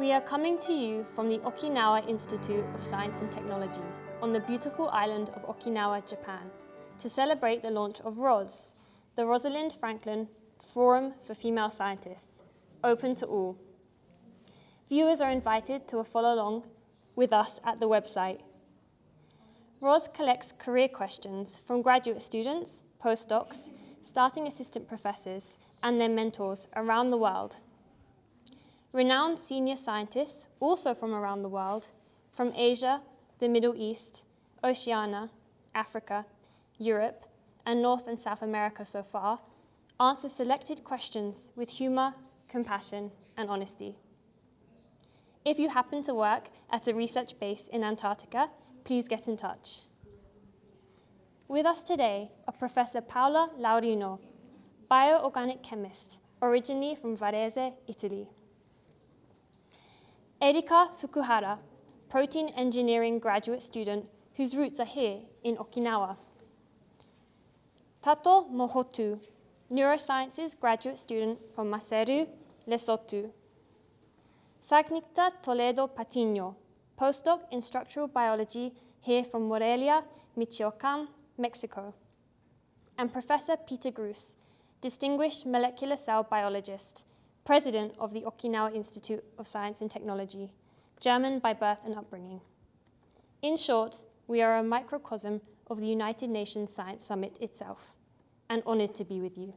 We are coming to you from the Okinawa Institute of Science and Technology on the beautiful island of Okinawa, Japan, to celebrate the launch of ROS, the Rosalind Franklin Forum for Female Scientists, open to all. Viewers are invited to follow along with us at the website. ROS collects career questions from graduate students, postdocs, starting assistant professors, and their mentors around the world. Renowned senior scientists, also from around the world, from Asia, the Middle East, Oceania, Africa, Europe, and North and South America so far, answer selected questions with humour, compassion, and honesty. If you happen to work at a research base in Antarctica, please get in touch. With us today are Professor Paola Laurino, bioorganic chemist, originally from Varese, Italy. Erika Fukuhara, protein engineering graduate student whose roots are here in Okinawa. Tato Mohotu, neurosciences graduate student from Maseru, Lesotho. Saacnicteh Toledo Patiño, postdoc in structural biology here from Morelia, Michoacan, Mexico. And Professor Peter Gruss, distinguished molecular cell biologist, president of the Okinawa Institute of Science and Technology, German by birth and upbringing. In short, we are a microcosm of the United Nations Science Summit itself, and honored to be with you.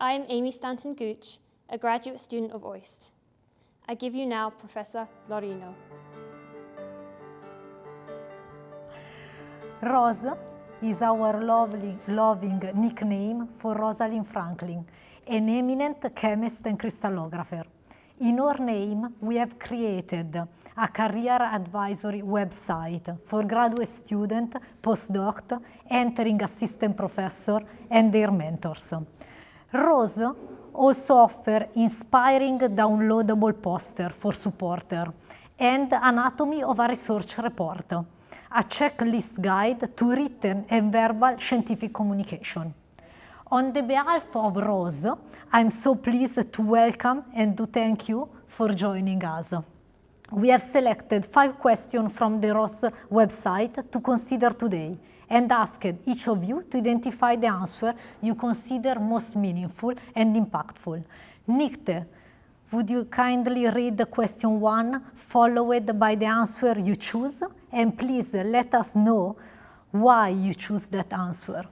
I am Amy Stanton Gooch, a graduate student of OIST. I give you now Professor Laurino. Rose is our lovely, loving nickname for Rosalind Franklin, an eminent chemist and crystallographer. In her name, we have created a career advisory website for graduate student, postdoc, entering assistant professor, and their mentors. Rose also offer inspiring downloadable poster for supporter and anatomy of a research report, a checklist guide to written and verbal scientific communication. On the behalf of Rose, I'm so pleased to welcome and to thank you for joining us. We have selected five questions from the Rose website to consider today and asked each of you to identify the answer you consider most meaningful and impactful. Nikte, would you kindly read the question one, followed by the answer you choose? And please let us know why you choose that answer.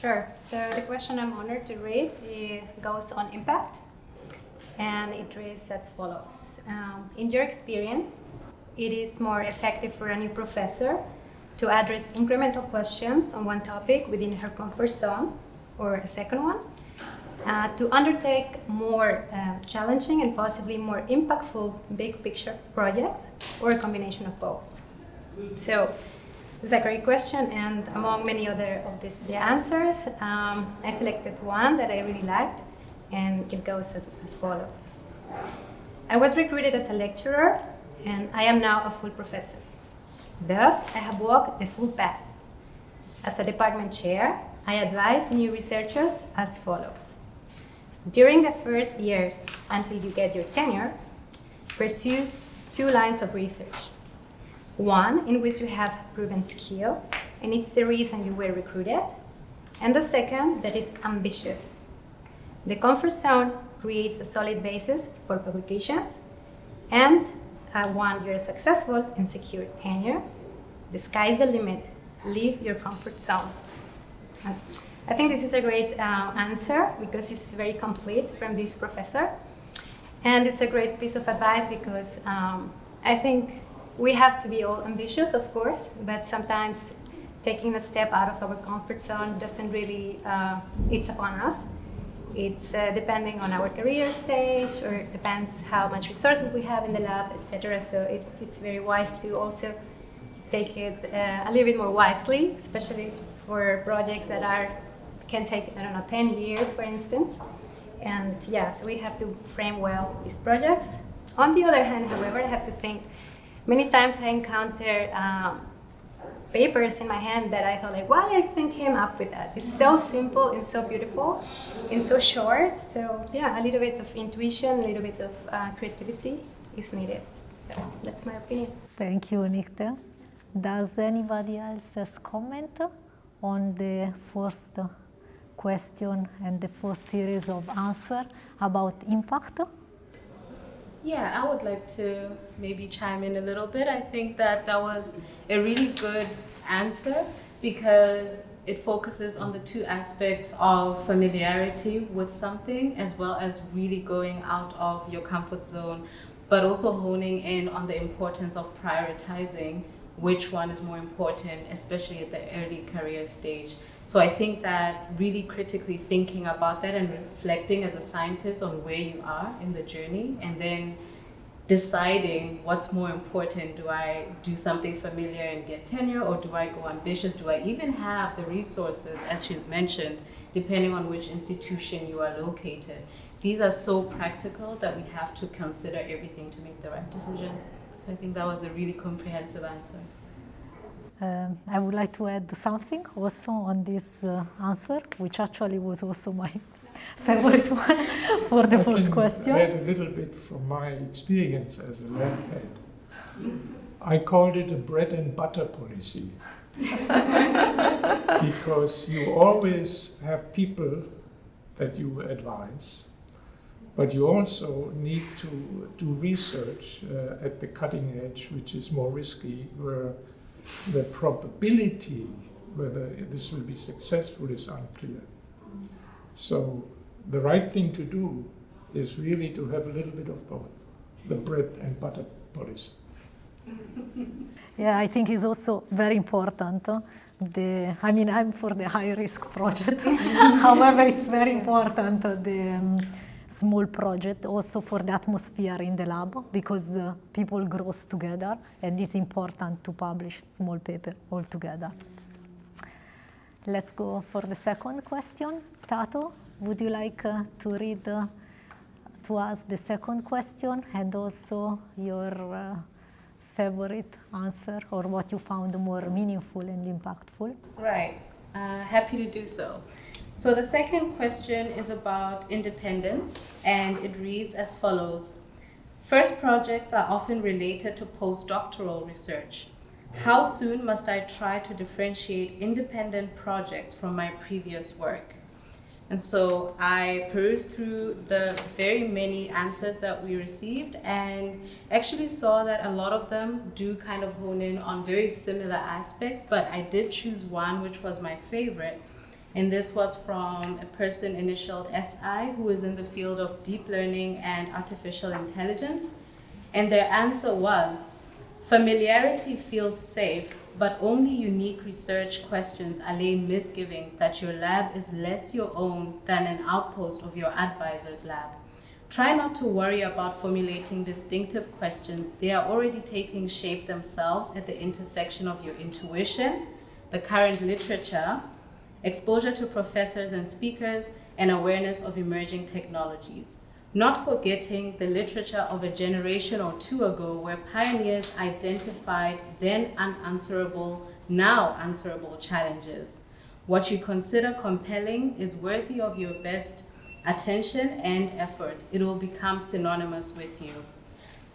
Sure. So the question I'm honored to read goes on impact, and it reads as follows. Um, in your experience, it is more effective for a new professor to address incremental questions on one topic within her comfort zone, or a second one, uh, to undertake more uh, challenging and possibly more impactful big picture projects, or a combination of both. So it's a great question, and among many other of this, the answers, um, I selected one that I really liked, and it goes as, as follows. I was recruited as a lecturer, and I am now a full professor. Thus, I have walked the full path. As a department chair, I advise new researchers as follows. During the first years until you get your tenure, pursue two lines of research. One in which you have proven skill, and it's the reason you were recruited. And the second that is ambitious. The comfort zone creates a solid basis for publication, and uh, one you're successful and secure tenure, the sky's the limit. Leave your comfort zone. I think this is a great uh, answer because it's very complete from this professor. And it's a great piece of advice because um, I think we have to be all ambitious, of course, but sometimes taking a step out of our comfort zone doesn't really, uh, it's upon us. It's uh, depending on our career stage or it depends how much resources we have in the lab, etc. So it, it's very wise to also take it uh, a little bit more wisely, especially for projects that are can take, I don't know, 10 years, for instance. And yeah, so we have to frame well these projects. On the other hand, however, I have to think Many times I encounter um, papers in my hand that I thought like, why I think came up with that? It's so simple and so beautiful and so short. So yeah, a little bit of intuition, a little bit of uh, creativity is needed. So that's my opinion. Thank you, Nikte. Does anybody else comment on the first question and the first series of answer about impact? Yeah, I would like to maybe chime in a little bit. I think that that was a really good answer because it focuses on the two aspects of familiarity with something as well as really going out of your comfort zone, but also honing in on the importance of prioritizing which one is more important, especially at the early career stage. So I think that really critically thinking about that and reflecting as a scientist on where you are in the journey and then deciding what's more important. Do I do something familiar and get tenure or do I go ambitious? Do I even have the resources, as she's mentioned, depending on which institution you are located? These are so practical that we have to consider everything to make the right decision. So I think that was a really comprehensive answer. Um, I would like to add something also on this uh, answer, which actually was also my favorite one for the I first question. add a little bit from my experience as a lab head. I called it a bread and butter policy. because you always have people that you advise, but you also need to do research uh, at the cutting edge, which is more risky, where the probability whether this will be successful is unclear. So the right thing to do is really to have a little bit of both, the bread and butter policy. Yeah, I think it's also very important. uh, The, I mean, I'm for the high risk project. However, it's very important uh, the um, small project also for the atmosphere in the lab because uh, people grows together and it's important to publish small paper all together. Let's go for the second question. Tato, would you like uh, to read uh, to us the second question and also your uh, favorite answer or what you found more meaningful and impactful? Right, uh, happy to do so. So the second question is about independence, and it reads as follows First projects are often related to postdoctoral research. How soon must I try to differentiate independent projects from my previous work? And so I perused through the very many answers that we received and actually saw that a lot of them do kind of hone in on very similar aspects, but I did choose one which was my favorite. And this was from a person initialed SI who is in the field of deep learning and artificial intelligence. And their answer was familiarity feels safe, but only unique research questions allay misgivings that your lab is less your own than an outpost of your advisor's lab. Try not to worry about formulating distinctive questions. They are already taking shape themselves at the intersection of your intuition, the current literature, exposure to professors and speakers, and awareness of emerging technologies. Not forgetting the literature of a generation or two ago where pioneers identified then unanswerable, now answerable challenges. What you consider compelling is worthy of your best attention and effort. It will become synonymous with you.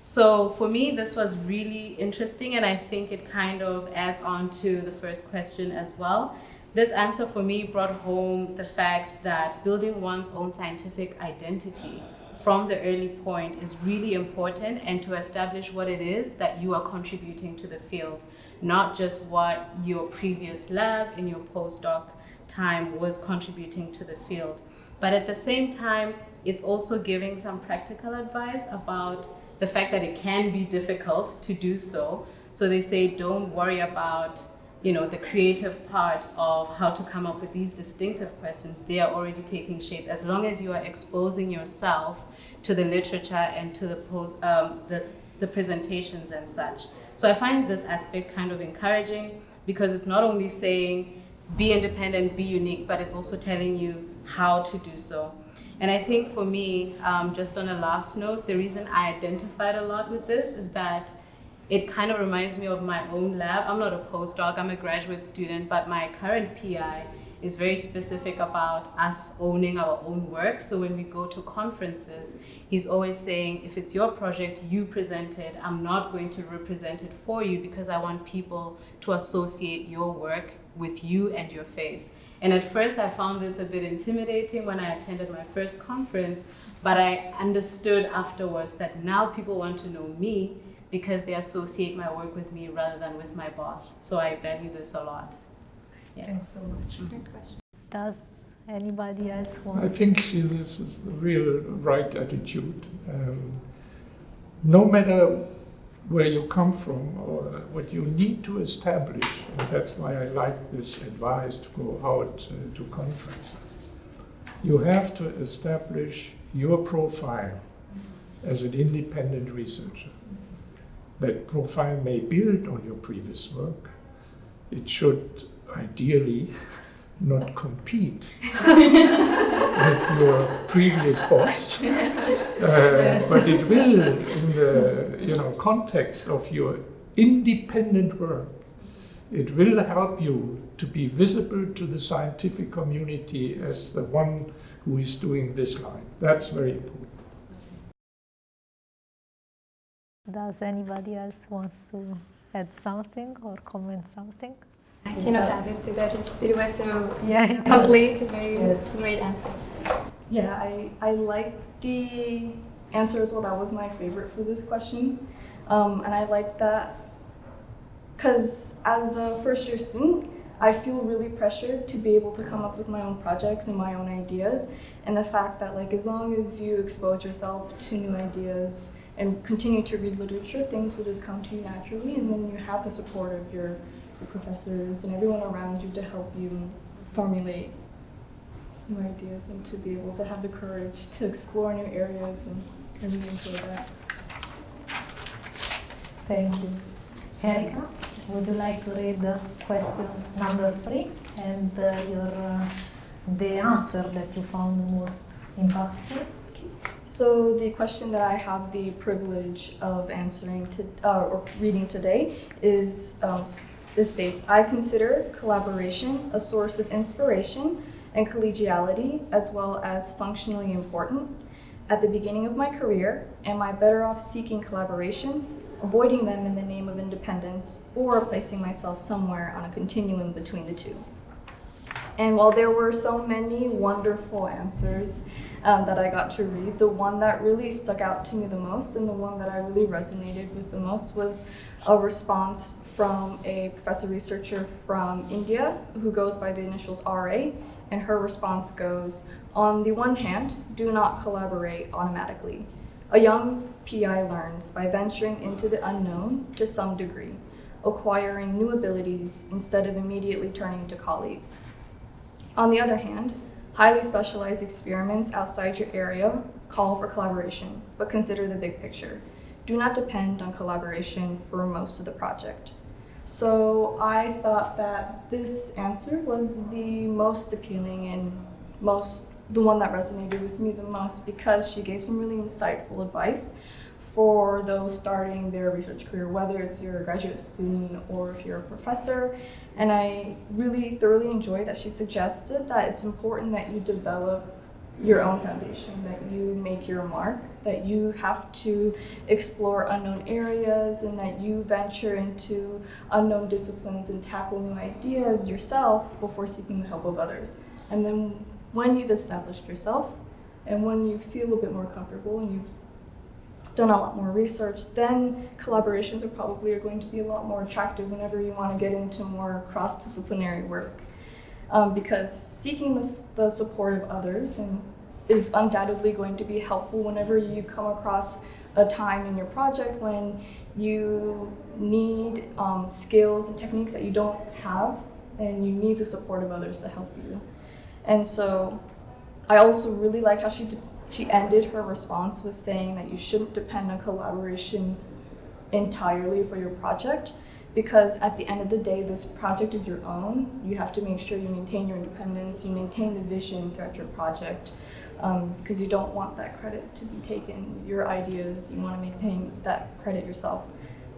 So for me, this was really interesting, and I think it kind of adds on to the first question as well. This answer for me brought home the fact that building one's own scientific identity from the early point is really important and to establish what it is that you are contributing to the field, not just what your previous lab in your postdoc time was contributing to the field. But at the same time, it's also giving some practical advice about the fact that it can be difficult to do so. So they say don't worry about you know the creative part of how to come up with these distinctive questions they are already taking shape. As long as you are exposing yourself to the literature and to the post, um, the, the presentations and such. So i find this aspect kind of encouraging because it's not only saying be independent be unique but it's also telling you how to do so. And i think for me um, just on a last note the reason i identified a lot with this is that it kind of reminds me of my own lab. I'm not a postdoc, I'm a graduate student, but my current PI is very specific about us owning our own work. So when we go to conferences, he's always saying, if it's your project, you present it. I'm not going to represent it for you because I want people to associate your work with you and your face. And at first, I found this a bit intimidating when I attended my first conference, but I understood afterwards that now people want to know me because they associate my work with me rather than with my boss. So I value this a lot. Yeah. Thanks so much. Good question. Does anybody else want? I think she, this is the real right attitude. Um, no matter where you come from or what you need to establish, and that's why I like this advice to go out uh, to conferences. You have to establish your profile as an independent researcher. That profile may build on your previous work. It should ideally not compete with your previous boss, uh, but it will, in the you know context of your independent work, it will help you to be visible to the scientific community as the one who is doing this line. That's very important. Does anybody else wants to add something or comment something? I cannot add it to that. It was so Yeah. complete, very Yes. great answer. Yeah, I, I like the answer as well. That was my favorite for this question. Um, and I like that because as a first year student, I feel really pressured to be able to come up with my own projects and my own ideas. And the fact that like as long as you expose yourself to new ideas and continue to read literature, things will just come to you naturally. And then you have the support of your, your professors and everyone around you to help you formulate new ideas and to be able to have the courage to explore new areas and I really enjoy that. Thank you. Erika, would you like to read the question number three and uh, your uh, the answer that you found most impactful? So the question that I have the privilege of answering to uh, or reading today is um, this states I consider collaboration a source of inspiration and collegiality as well as functionally important. At the beginning of my career, am I better off seeking collaborations, avoiding them in the name of independence, or placing myself somewhere on a continuum between the two? And while there were so many wonderful answers um, that I got to read, the one that really stuck out to me the most and the one that I really resonated with the most was a response from a professor researcher from India who goes by the initials RA. And her response goes On the one hand, do not collaborate automatically. A young PI learns by venturing into the unknown to some degree, acquiring new abilities instead of immediately turning to colleagues. On the other hand, highly specialized experiments outside your area call for collaboration, but consider the big picture. Do not depend on collaboration for most of the project. So I thought that this answer was the most appealing and most the one that resonated with me the most because she gave some really insightful advice for those starting their research career, whether it's you're graduate student or if you're a professor. And I really thoroughly enjoy that she suggested that it's important that you develop your own foundation, that you make your mark, that you have to explore unknown areas, and that you venture into unknown disciplines and tackle new ideas yourself before seeking the help of others. And then when you've established yourself, and when you feel a bit more comfortable and you've done a lot more research, then collaborations are probably are going to be a lot more attractive whenever you want to get into more cross-disciplinary work. Um, because seeking the, the support of others and is undoubtedly going to be helpful whenever you come across a time in your project when you need um, skills and techniques that you don't have and you need the support of others to help you. And so I also really liked how she, she ended her response with saying that you shouldn't depend on collaboration entirely for your project because at the end of the day, this project is your own. You have to make sure you maintain your independence, you maintain the vision throughout your project um, because you don't want that credit to be taken. Your ideas, you want to maintain that credit yourself.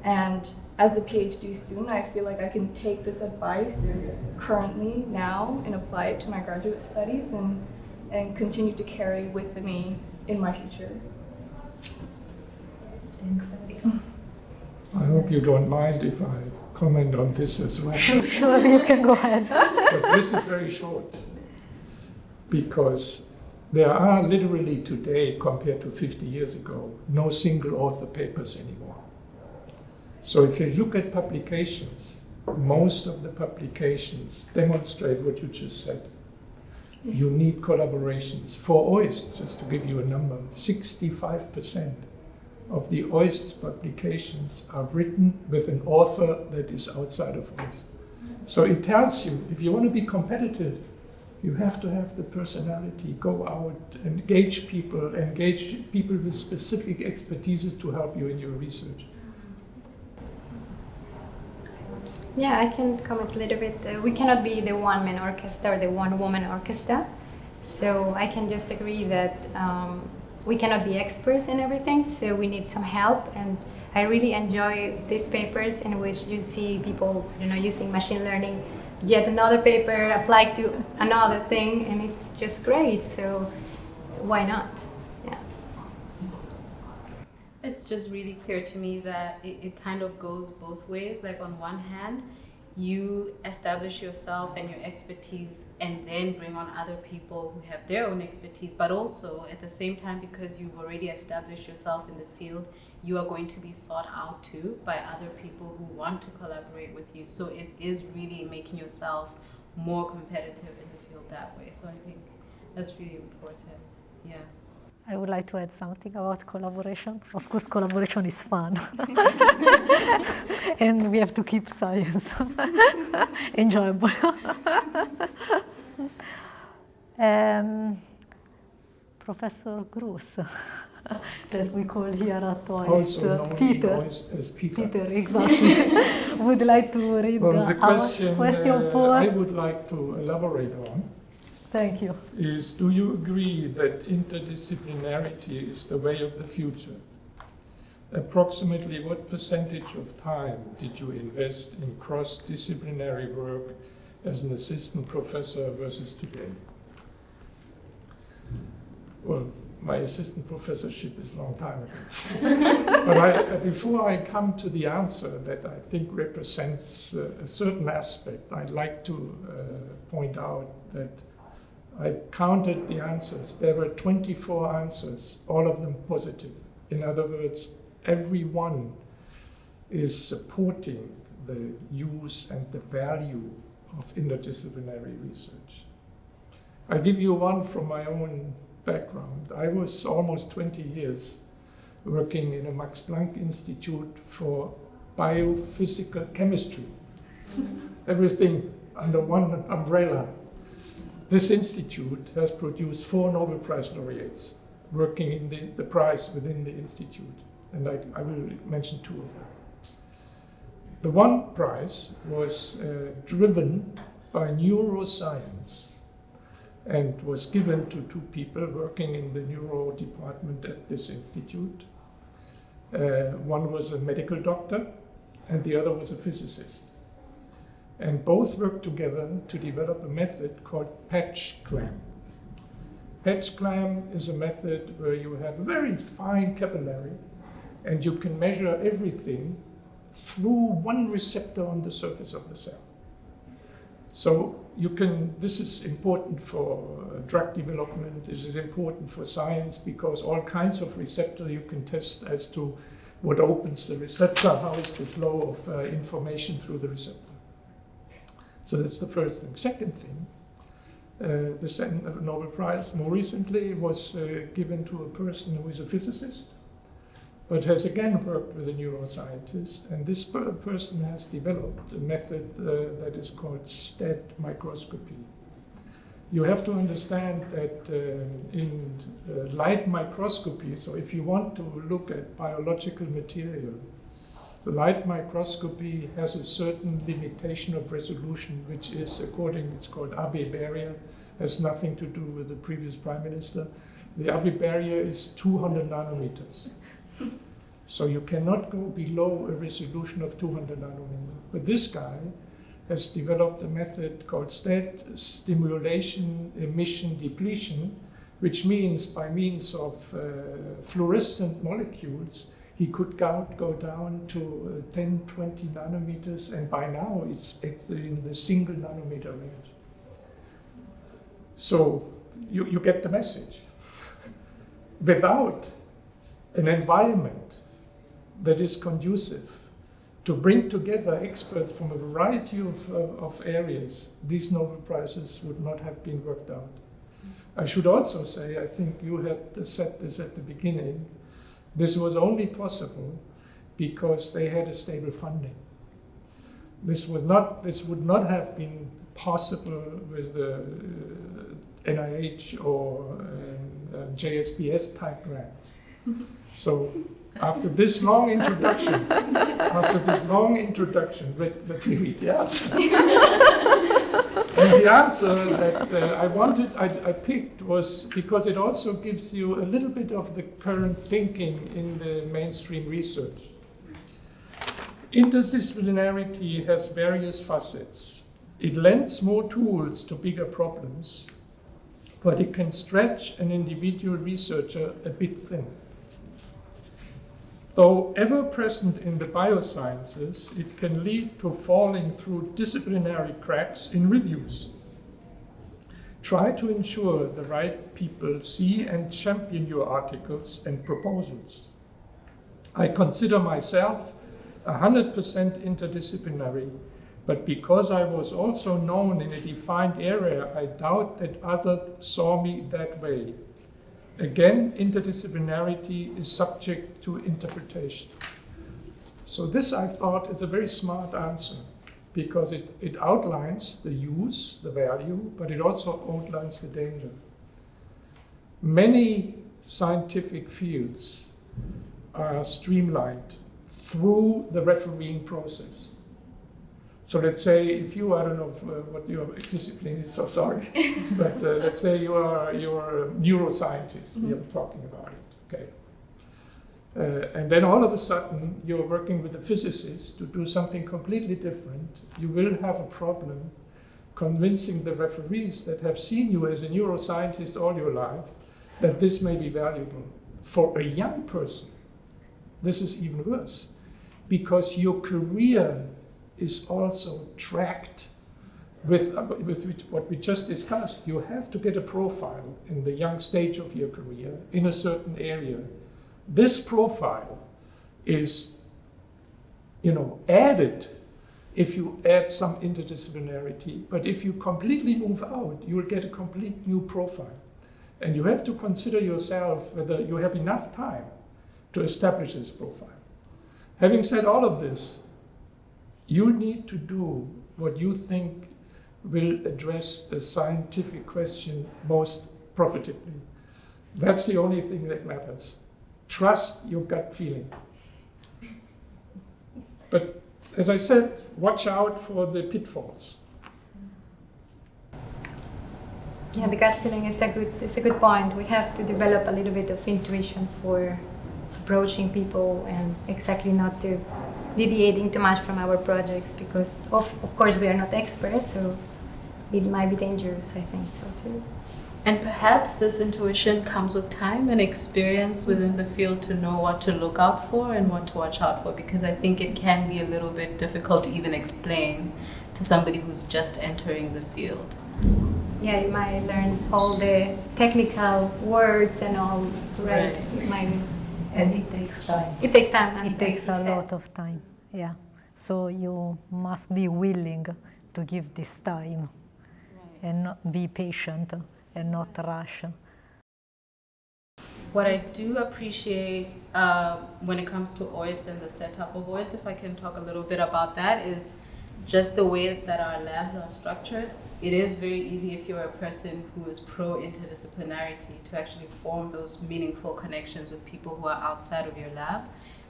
And as a PhD student, I feel like I can take this advice currently now and apply it to my graduate studies and, and continue to carry with me in my future. Thanks. I hope you don't mind if I comment on this as well. Sure, you can go ahead. but this is very short because there are literally today, compared to 50 years ago, no single author papers anymore. So if you look at publications, most of the publications demonstrate what you just said. You need collaborations. For OIST, just to give you a number, 65% of the OIST publications are written with an author that is outside of OIST. So it tells you if you want to be competitive, you have to have the personality, go out, engage people, engage people with specific expertises to help you in your research. Yeah, I can comment a little bit. Uh, we cannot be the one man orchestra or the one woman orchestra. So I can just agree that um, we cannot be experts in everything, so we need some help. And I really enjoy these papers in which you see people, you know, using machine learning, yet another paper applied to another thing, and it's just great. So why not? It's just really clear to me that it, it kind of goes both ways. Like on one hand, you establish yourself and your expertise and then bring on other people who have their own expertise but also at the same time because you've already established yourself in the field you are going to be sought out too by other people who want to collaborate with you. So it is really making yourself more competitive in the field that way. So i think that's really important. Yeah I would like to add something about collaboration. Of course, collaboration is fun. and we have to keep science enjoyable. um, Professor Gruss, as we call here at OIST, Also known Peter. as Peter. Peter, exactly. would like to read Well, the our question, question uh, for. I would like to elaborate on Thank you. is do you agree that interdisciplinarity is the way of the future? Approximately what percentage of time did you invest in cross disciplinary work as an assistant professor versus today? Well, my assistant professorship is a long time ago. but I, before I come to the answer that I think represents uh, a certain aspect, I'd like to uh, point out that I counted the answers. There were 24 answers, all of them positive. In other words, every one is supporting the use and the value of interdisciplinary research. I give you one from my own background. I was almost 20 years working in a Max Planck Institute for biophysical chemistry. Everything under one umbrella. This institute has produced four Nobel Prize laureates working in the, the prize within the institute, and I, I will mention two of them. The one prize was uh, driven by neuroscience and was given to two people working in the neuro department at this institute. Uh, one was a medical doctor, and the other was a physicist and both worked together to develop a method called patch clamp. Patch clamp is a method where you have a very fine capillary and you can measure everything through one receptor on the surface of the cell. So you can, this is important for uh, drug development, this is important for science because all kinds of receptor you can test as to what opens the receptor, how is the flow of uh, information through the receptor. So that's the first thing. Second thing, uh, the Nobel Prize more recently was uh, given to a person who is a physicist, but has again worked with a neuroscientist. And this per person has developed a method uh, that is called STED microscopy. You have to understand that uh, in uh, light microscopy, so if you want to look at biological material, light microscopy has a certain limitation of resolution, which is, according, it's called Abbe barrier, has nothing to do with the previous prime minister. The Abbe barrier is 200 nanometers. So you cannot go below a resolution of 200 nanometers. But this guy has developed a method called stimulation emission depletion, which means by means of uh, fluorescent molecules, he could go, go down to uh, 10, 20 nanometers, and by now it's, in the single nanometer range. So you, you get the message. Without an environment that is conducive to bring together experts from a variety of, uh, of areas, these Nobel Prizes would not have been worked out. I should also say, I think you had said this at the beginning, this was only possible because they had a stable funding. This was not. This would not have been possible with the uh, NIH or um, uh, JSPS type grant. so after this long introduction, after this long introduction, let, let me read the answer. the answer that uh, I wanted, I, I, picked was because it also gives you a little bit of the current thinking in the mainstream research. Interdisciplinarity has various facets. It lends more tools to bigger problems, but it can stretch an individual researcher a bit thin. Though ever present in the biosciences, it can lead to falling through disciplinary cracks in reviews. Try to ensure the right people see and champion your articles and proposals. I consider myself 100% interdisciplinary, but because I was also known in a defined area, I doubt that others saw me that way. Again, interdisciplinarity is subject to interpretation. So this, I thought, is a very smart answer because it, it outlines the use, the value, but it also outlines the danger. Many scientific fields are streamlined through the refereeing process. So let's say if you, I don't know if, uh, what your discipline is, so sorry, but uh, let's say you are you're a neuroscientist, mm -hmm. you're talking about it, okay. Uh, and then all of a sudden you're working with a physicist to do something completely different. You will have a problem convincing the referees that have seen you as a neuroscientist all your life that this may be valuable. For a young person, this is even worse because your career is also tracked with, uh, with what we just discussed. You have to get a profile in the young stage of your career in a certain area. This profile is, you know, added if you add some interdisciplinarity. But if you completely move out, you will get a complete new profile. And you have to consider yourself whether you have enough time to establish this profile. Having said all of this, you need to do what you think will address a scientific question most profitably. That's the only thing that matters. Trust your gut feeling. But as I said, watch out for the pitfalls. Yeah, the gut feeling is a good is a good point. We have to develop a little bit of intuition for approaching people and exactly not to deviating too much from our projects because of, of course we are not experts so it might be dangerous i think so too. And perhaps this intuition comes with time and experience within the field to know what to look out for and what to watch out for because i think it can be a little bit difficult to even explain to somebody who's just entering the field. Yeah you might learn all the technical words and all right, right. it might and it takes time. It takes time. It takes a lot of time, yeah. So you must be willing to give this time right. and not be patient and not rush. What I do appreciate uh, when it comes to OIST and the setup of OIST, if I can talk a little bit about that, is just the way that our labs are structured it is very easy if you're a person who is pro interdisciplinarity to actually form those meaningful connections with people who are outside of your lab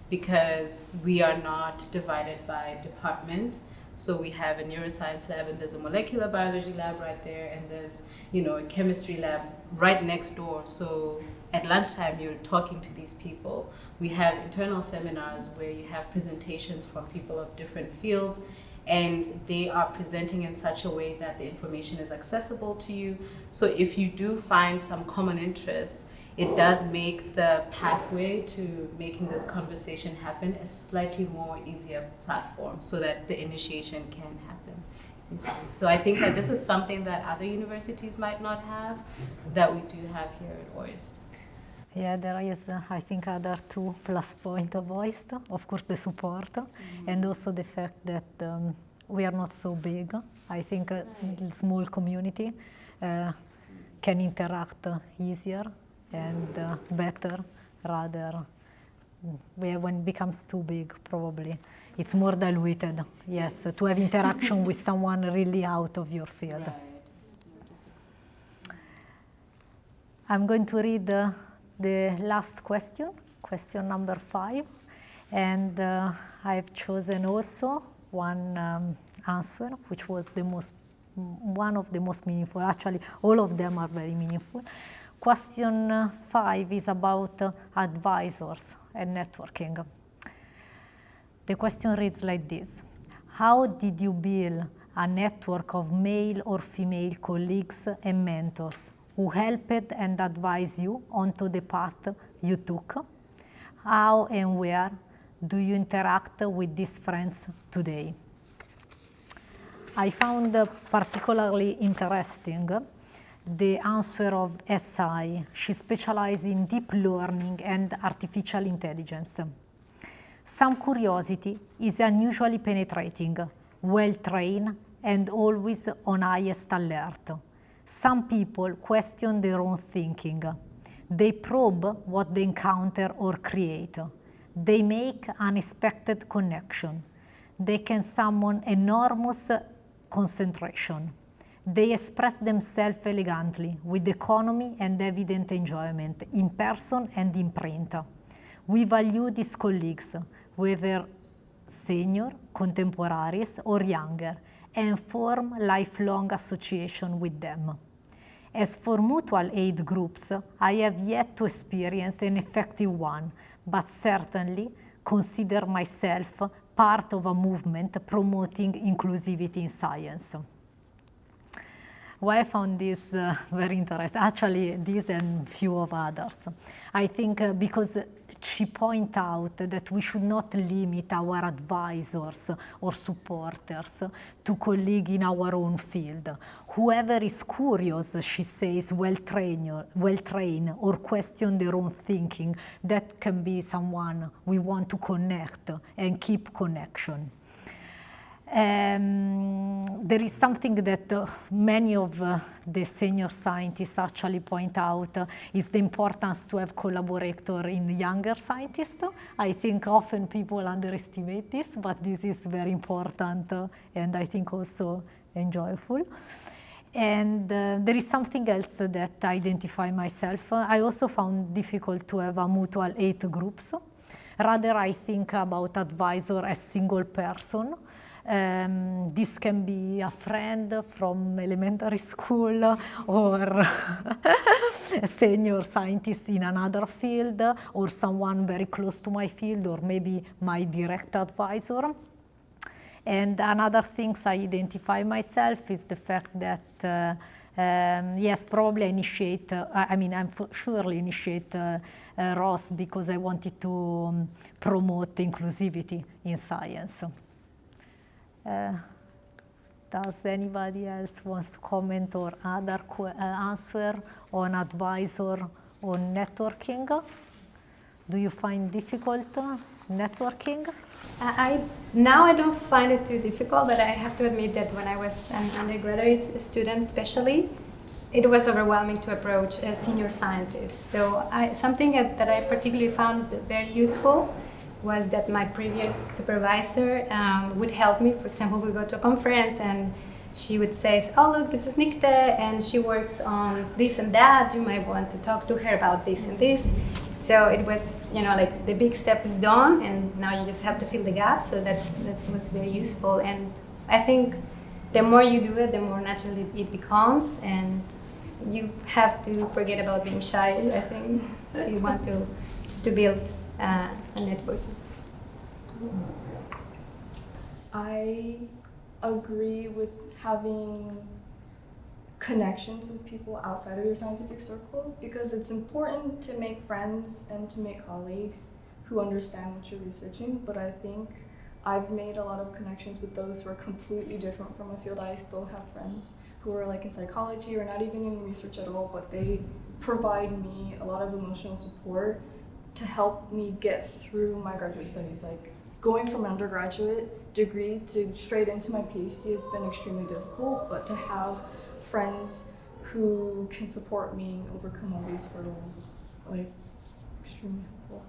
because we are not divided by departments. So we have a neuroscience lab and there's a molecular biology lab right there and there's, you know, a chemistry lab right next door. So at lunchtime you're talking to these people. We have internal seminars where you have presentations from people of different fields and they are presenting in such a way that the information is accessible to you. So if you do find some common interests, it does make the pathway to making this conversation happen a slightly more easier platform so that the initiation can happen. So I think that this is something that other universities might not have that we do have here at OIST. Yeah, there is, uh, I think, other two plus point of OIST. Of course, the support mm -hmm. and also the fact that um, we are not so big. I think a right. small community uh, can interact easier and uh, better rather when it becomes too big probably it's more diluted yes to have interaction with someone really out of your field right. i'm going to read uh, the last question question number five and uh, i've chosen also one um, answer which was the most one of the most meaningful actually all of them are very meaningful Question five is about advisors and networking. The question reads like this. How did you build a network of male or female colleagues and mentors who helped and advised you onto the path you took? How and where do you interact with these friends today? I found particularly interesting the answer of SI. She specializes in deep learning and artificial intelligence. Some curiosity is unusually penetrating, well-trained, and always on highest alert. Some people question their own thinking. They probe what they encounter or create. They make unexpected connection. They can summon enormous concentration. They express themselves elegantly, with economy and evident enjoyment, in person and in print. We value these colleagues, whether senior, contemporaries, or younger, and form lifelong association with them. As for mutual aid groups, I have yet to experience an effective one, but certainly consider myself part of a movement promoting inclusivity in science. Why I found this uh, very interesting, actually this and few of others. I think uh, because she point out that we should not limit our advisors or supporters to colleagues in our own field. Whoever is curious, she says, well trained, or question their own thinking, that can be someone we want to connect and keep connection. Um, there is something that uh, many of uh, the senior scientists actually point out uh, is the importance to have collaborator in younger scientists. I think often people underestimate this, but this is very important uh, and I think also enjoyable. And uh, there is something else that I identify myself. I also found difficult to have a mutual aid groups. Rather, I think about advisor as single person um, this can be a friend from elementary school or a senior scientist in another field or someone very close to my field or maybe my direct advisor. And another things I identify myself is the fact that uh, um, yes, probably initiate, uh, I mean, I'm surely initiate uh, uh, ROS because I wanted to um, promote inclusivity in science. Uh, does anybody else wants to comment or other uh, answer on advisor on networking? Do you find difficult networking? I now I don't find it too difficult, but I have to admit that when I was an undergraduate student, especially, it was overwhelming to approach a senior scientist. So I, something that I particularly found very useful was that my previous supervisor um, would help me. For example, we go to a conference and she would say, oh look, this is Nikte and she works on this and that. You might want to talk to her about this and this. So it was, you know, like the big step is done and now you just have to fill the gap. So that, that was very useful. And I think the more you do it, the more naturally it becomes. And you have to forget about being shy. I think if you want to to build uh, a network. I agree with having connections with people outside of your scientific circle because it's important to make friends and to make colleagues who understand what you're researching. But I think I've made a lot of connections with those who are completely different from a field. I still have friends who are like in psychology or not even in research at all, but they provide me a lot of emotional support to help me get through my graduate studies. Like going from undergraduate degree to straight into my PhD has been extremely difficult, but to have friends who can support me overcome all these hurdles, like it's extremely helpful.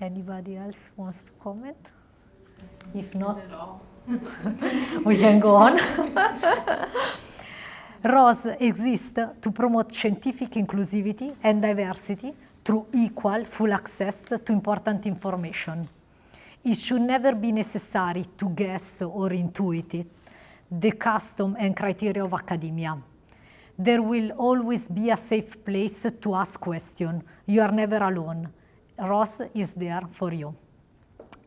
Anybody else wants to comment? If not, we can go on. ROS exists to promote scientific inclusivity and diversity through equal, full access to important information. It should never be necessary to guess or intuit it, the custom and criteria of academia. There will always be a safe place to ask questions. You are never alone. ROS is there for you.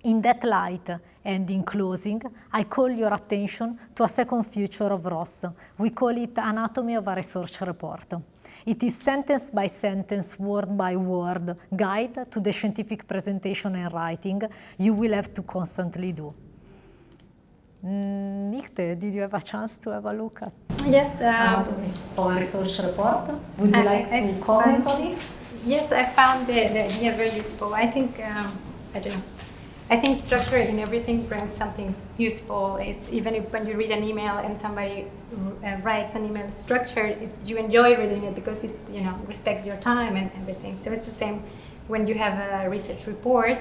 In that light, and in closing, I call your attention to a second feature of ROS. We call it Anatomy of a Research Report. It is sentence by sentence, word by word guide to the scientific presentation and writing you will have to constantly do. Mm, Nikte, did you have a chance to have a look at Yes. Um, Anatomy of a Research Report? Would you I- like I to comment on it? Yes, I found the, the idea very useful. I think, um, I don't know, I think structure in everything brings something useful. Even if when you read an email and somebody uh, writes an email structured, it, you enjoy reading it because it, you know, respects your time and everything. So it's the same when you have a research report.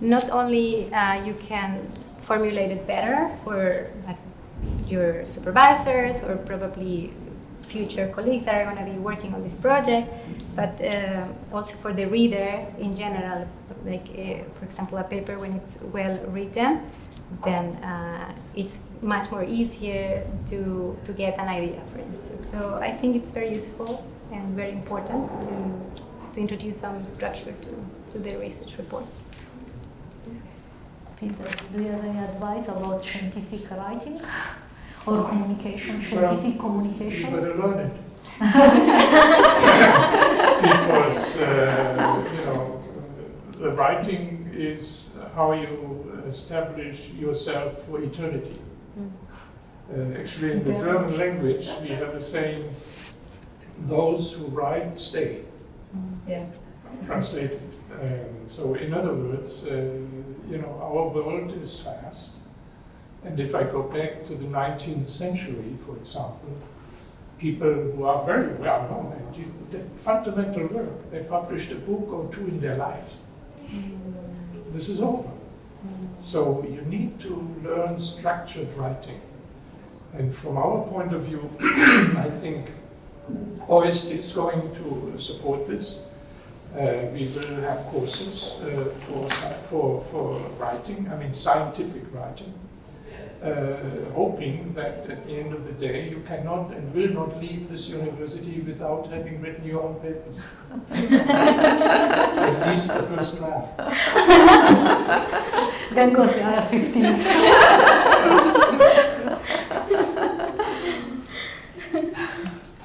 Not only uh, you can formulate it better for your supervisors or probably future colleagues that are going to be working on this project, but uh, also for the reader in general. Like, uh, for example, a paper when it's well written, then uh, it's much more easier to, to get an idea, for instance. So I think it's very useful and very important to, to introduce some structure to, to the research reports. Peter, do you have any advice about scientific writing or communication, Well, scientific You communication? better learn it. because, uh, you know, the writing is how you establish yourself for eternity. Uh, actually, in the German language, we have a saying, those who write stay. Yeah. translated. Um, so, in other words, uh, you know, our world is fast. And if I go back to the 19th century, for example, people who are very well known and do the fundamental work, they published a book or two in their life. This is over. So you need to learn structured writing. And from our point of view, I think OIST is going to support this. Uh, we will have courses uh, for, for, for writing, I mean scientific writing, uh, hoping that at the end of the day you cannot and will not leave this university without having written your own papers. at least the first draft. Then goes the other 15.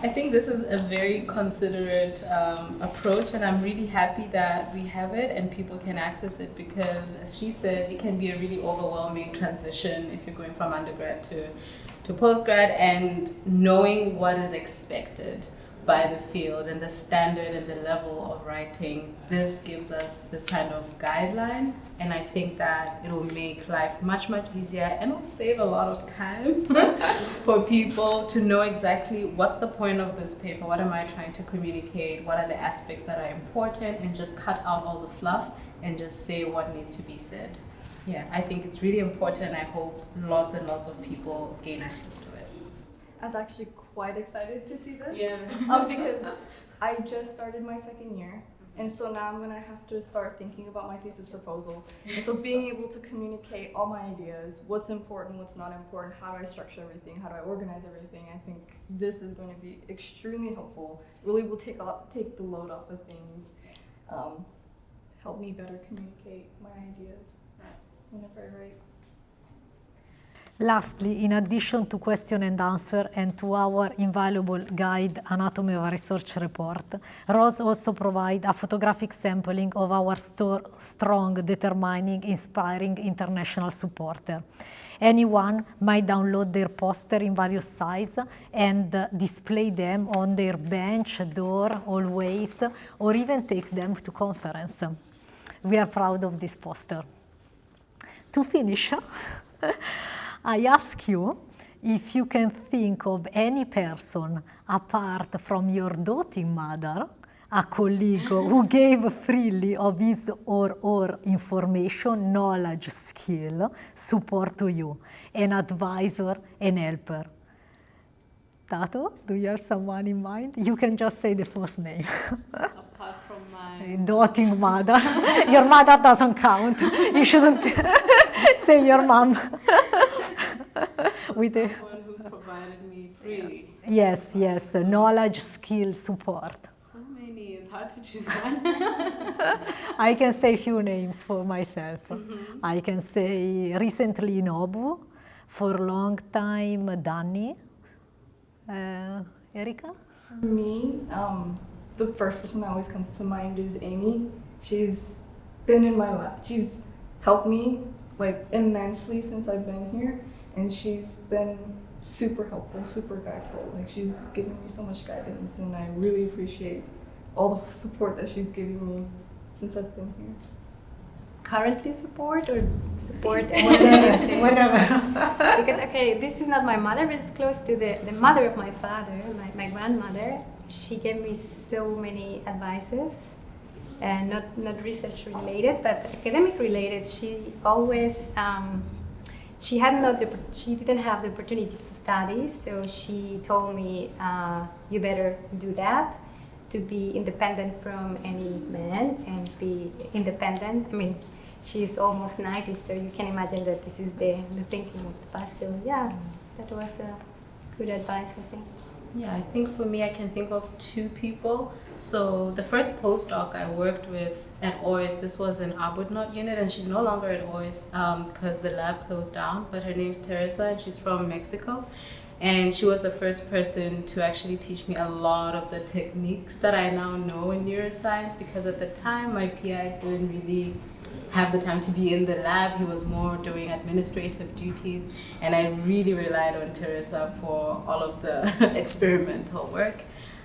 I this is a very considerate um, approach, and I'm really happy that we have it and people can access it because, as she said, it can be a really overwhelming transition if you're going from undergrad to, to postgrad and knowing what is expected by the field and the standard and the level of writing. This gives us this kind of guideline, and I think that it will make life much, much easier and will save a lot of time for people to know exactly what's the point of this paper, what am I trying to communicate, what are the aspects that are important, and just cut out all the fluff and just say what needs to be said. Yeah, I think it's really important. I hope lots and lots of people gain access to it. I actually quite excited to see this. Yeah. Um, because I just started my second year And so now I'm gonna have to start thinking about my thesis proposal. And so being able to communicate all my ideas, what's important, what's not important, how do I structure everything, how do I organize everything, I think this is going to be extremely helpful. Really will take off, take the load off of things, um, help me better communicate my ideas whenever I write. Lastly, in addition to question and answer and to our invaluable guide Anatomy of a Research report, Rose also provide a photographic sampling of our strong, determining, inspiring international supporter. Anyone might download their poster in various size and uh, display them on their bench, door, always, or even take them to conference. We are proud of this poster. To finish, I ask you if you can think of any person apart from your doting mother, a colleague who gave freely of his or her information, knowledge, skill, support to you, an advisor, an helper. Tato, do you have someone in mind? You can just say the first name. Apart from my doting mother. your mother doesn't count. You shouldn't say your mom. with someone who provided me freely. Yes, yes, so, knowledge, skill, support. So many, it's hard to choose one. I can say few names for myself. Mm -hmm. I can say recently Nobu, for a long time Danny. Uh, Erika? Me, um, the first person that always comes to mind is Amy. She's been in my life. She's helped me like immensely since I've been here and she's been super helpful, super guideful. Like she's given me so much guidance, and I really appreciate all the support that she's giving me since I've been here. Currently support or support whatever. whatever. because okay, this is not my mother, but it's close to the, the mother of my father, my, my grandmother. She gave me so many advices and not, not research related, but academic related. She always um, she had not the, she didn't have the opportunity to study, so she told me, uh, you better do that to be independent from any man and be independent. I mean, she's almost 90, so you can imagine that this is the, the thinking of the past. So yeah, that was a good advice, I think. Yeah, I think for me, I can think of two people. So the first postdoc I worked with at OIS, this was an Arbuthnot unit, and she's no longer at OIS because um, the lab closed down. But her name's Teresa, and she's from Mexico. And she was the first person to actually teach me a lot of the techniques that I now know in neuroscience because at the time my PI didn't really have the time to be in the lab. He was more doing administrative duties, and I really relied on Teresa for all of the experimental work.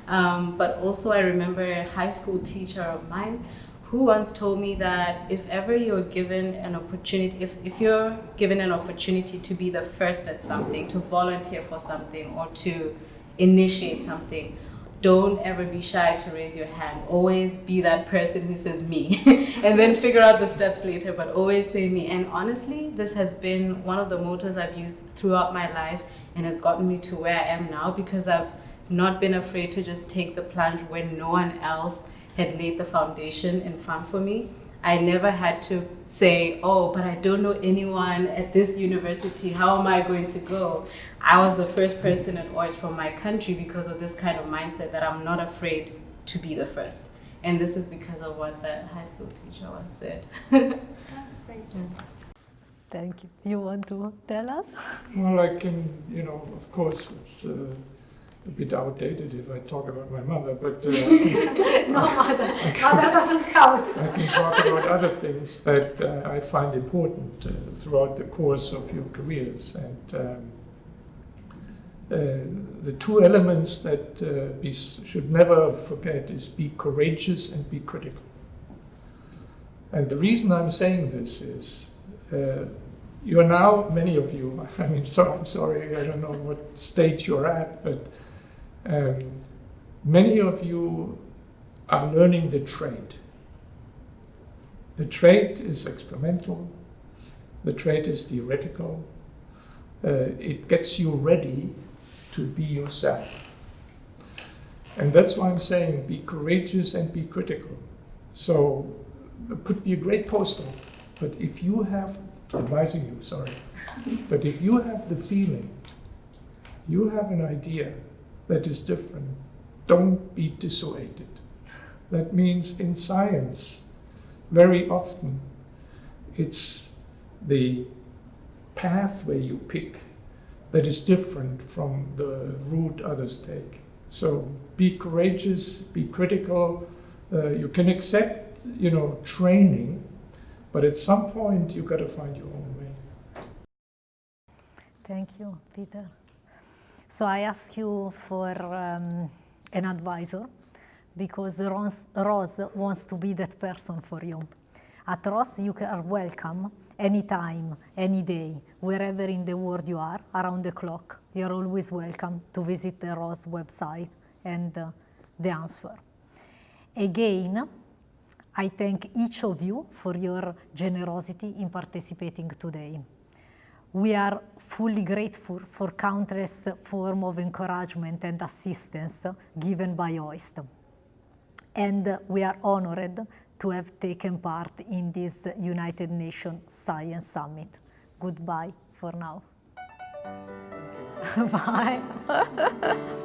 Um, but also, I remember a high school teacher of mine who once told me that if ever you're given an opportunity, if, if you're given an opportunity to be the first at something, to volunteer for something, or to initiate something, don't ever be shy to raise your hand. Always be that person who says me and then figure out the steps later, but always say me. And honestly, this has been one of the motors I've used throughout my life and has gotten me to where I am now because I've not been afraid to just take the plunge when no one else had laid the foundation in front for me. I never had to say, oh, but I don't know anyone at this university. How am I going to go? I was the first person at OIS from my country because of this kind of mindset that I'm not afraid to be the first. And this is because of what that high school teacher once said. Thank you. Thank you You want to tell us? Well, I can, you know, of course, it's. Uh, a bit outdated if I talk about my mother, but uh, no mother, mother doesn't count. I can talk about other things that uh, I find important uh, throughout the course of your careers, and um, the two elements that uh, we should never forget is be courageous and be critical. And the reason I'm saying this is. Uh, you're now, many of you, I mean, so I'm sorry, I don't know what stage you're at, but um, many of you are learning the trade. The trade is experimental, the trade is theoretical. Uh, it gets you ready to be yourself. And that's why I'm saying be courageous and be critical. So it could be a great postdoc, but if you have, advising you, sorry, but if you have the feeling, you have an idea that is different, don't be dissuaded. That means in science, very often, it's the pathway you pick that is different from the route others take. So be courageous, be critical. Uh, you can accept, you know, training, but at some point you've got to find your own way. Thank you, Peter. So I ask you for um, an advisor because Ros, Rose wants to be that person for you. At Rose, you are welcome anytime, any day, wherever in the world you are, around the clock. You're always welcome to visit the Rose website and uh, the answer. Again, I thank each of you for your generosity in participating today. We are fully grateful for countless forms of encouragement and assistance given by OIST. And we are honored to have taken part in this United Nations Science Summit. Goodbye for now. Bye.